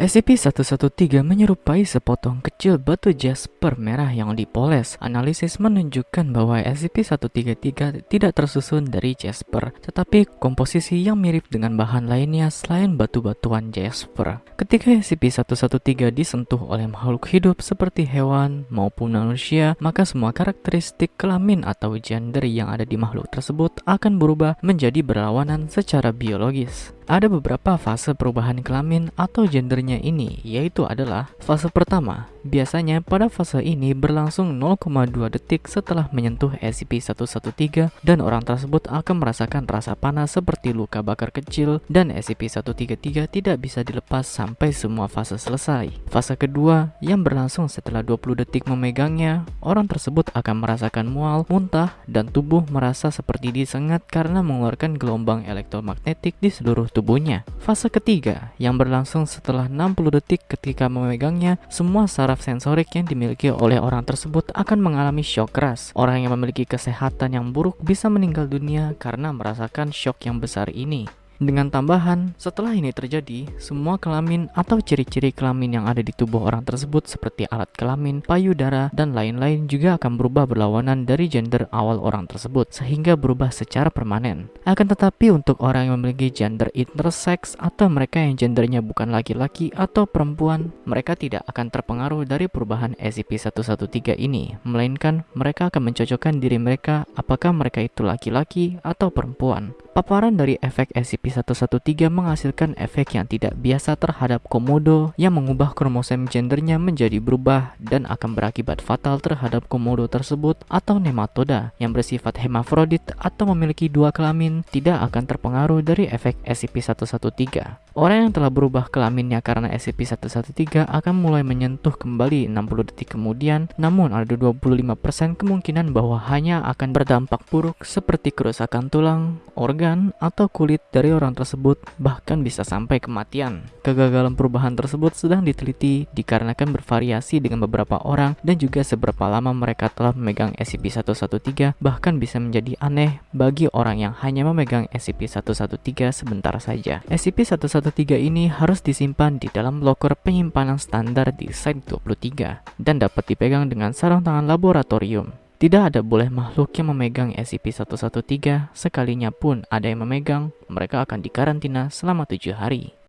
SCP-113 menyerupai sepotong kecil batu jasper merah yang dipoles. Analisis menunjukkan bahwa SCP-133 tidak tersusun dari jasper, tetapi komposisi yang mirip dengan bahan lainnya selain batu-batuan jasper. Ketika SCP-113 disentuh oleh makhluk hidup seperti hewan maupun manusia, maka semua karakteristik kelamin atau gender yang ada di makhluk tersebut akan berubah menjadi berlawanan secara biologis. Ada beberapa fase perubahan kelamin atau gendernya ini, yaitu adalah fase pertama. Biasanya pada fase ini berlangsung 0,2 detik setelah menyentuh SCP-113 dan orang tersebut akan merasakan rasa panas seperti luka bakar kecil dan SCP-133 tidak bisa dilepas sampai semua fase selesai. Fase kedua yang berlangsung setelah 20 detik memegangnya, orang tersebut akan merasakan mual, muntah, dan tubuh merasa seperti disengat karena mengeluarkan gelombang elektromagnetik di seluruh tubuh tubuhnya. Fase ketiga yang berlangsung setelah 60 detik ketika memegangnya, semua saraf sensorik yang dimiliki oleh orang tersebut akan mengalami shock keras. Orang yang memiliki kesehatan yang buruk bisa meninggal dunia karena merasakan shock yang besar ini. Dengan tambahan, setelah ini terjadi, semua kelamin atau ciri-ciri kelamin yang ada di tubuh orang tersebut seperti alat kelamin, payudara, dan lain-lain juga akan berubah berlawanan dari gender awal orang tersebut, sehingga berubah secara permanen. Akan tetapi untuk orang yang memiliki gender intersex atau mereka yang gendernya bukan laki-laki atau perempuan, mereka tidak akan terpengaruh dari perubahan SCP-113 ini, melainkan mereka akan mencocokkan diri mereka apakah mereka itu laki-laki atau perempuan. Paparan dari efek SCP-113 menghasilkan efek yang tidak biasa terhadap komodo yang mengubah kromosom gendernya menjadi berubah dan akan berakibat fatal terhadap komodo tersebut atau nematoda yang bersifat hemafrodit atau memiliki dua kelamin tidak akan terpengaruh dari efek SCP-113. Orang yang telah berubah kelaminnya karena SCP-113 akan mulai menyentuh kembali 60 detik kemudian, namun ada 25% kemungkinan bahwa hanya akan berdampak buruk seperti kerusakan tulang, organ, atau kulit dari orang tersebut, bahkan bisa sampai kematian. Kegagalan perubahan tersebut sedang diteliti dikarenakan bervariasi dengan beberapa orang dan juga seberapa lama mereka telah memegang SCP-113, bahkan bisa menjadi aneh bagi orang yang hanya memegang SCP-113 sebentar saja. SCP-113 113 ini harus disimpan di dalam loker penyimpanan standar di Site-23 dan dapat dipegang dengan sarung tangan laboratorium. Tidak ada boleh makhluk yang memegang SCP-113, sekalinya pun ada yang memegang, mereka akan dikarantina selama tujuh hari.